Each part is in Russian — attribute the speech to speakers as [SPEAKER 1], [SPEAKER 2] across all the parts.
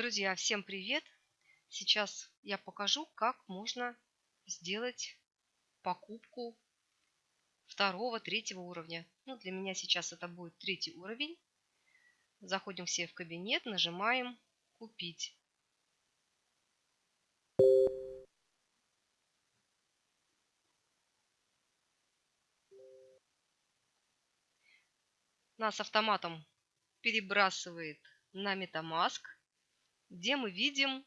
[SPEAKER 1] Друзья, всем привет! Сейчас я покажу, как можно сделать покупку второго, третьего уровня. Ну, для меня сейчас это будет третий уровень. Заходим все в кабинет, нажимаем «Купить». Нас автоматом перебрасывает на MetaMask – где мы видим,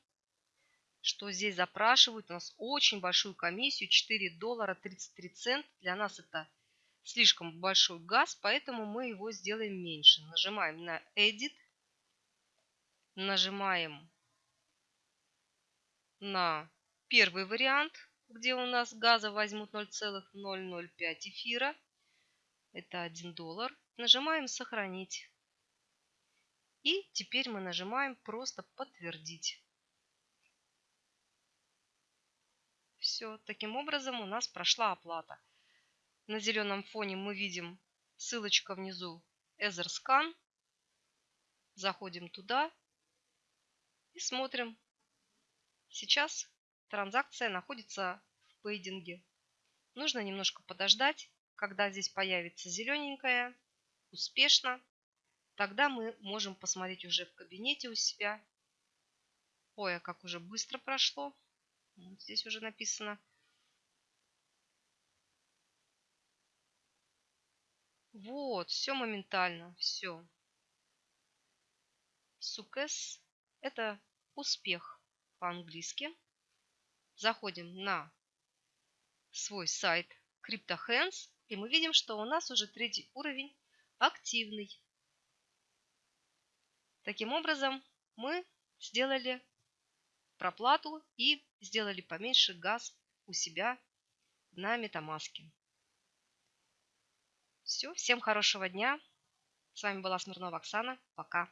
[SPEAKER 1] что здесь запрашивают у нас очень большую комиссию, 4 доллара 33 цент. Для нас это слишком большой газ, поэтому мы его сделаем меньше. Нажимаем на Edit, нажимаем на первый вариант, где у нас газа возьмут 0,005 эфира. Это 1 доллар. Нажимаем «Сохранить». И теперь мы нажимаем просто подтвердить. Все, таким образом у нас прошла оплата. На зеленом фоне мы видим ссылочка внизу EtherScan. Заходим туда и смотрим. Сейчас транзакция находится в пейдинге. Нужно немножко подождать, когда здесь появится зелененькая, успешно. Тогда мы можем посмотреть уже в кабинете у себя. Ой, а как уже быстро прошло. Вот здесь уже написано. Вот, все моментально, все. Сукес – это успех по-английски. Заходим на свой сайт CryptoHands, и мы видим, что у нас уже третий уровень активный. Таким образом, мы сделали проплату и сделали поменьше газ у себя на метамаске. Все, всем хорошего дня. С вами была Смирнова Оксана. Пока.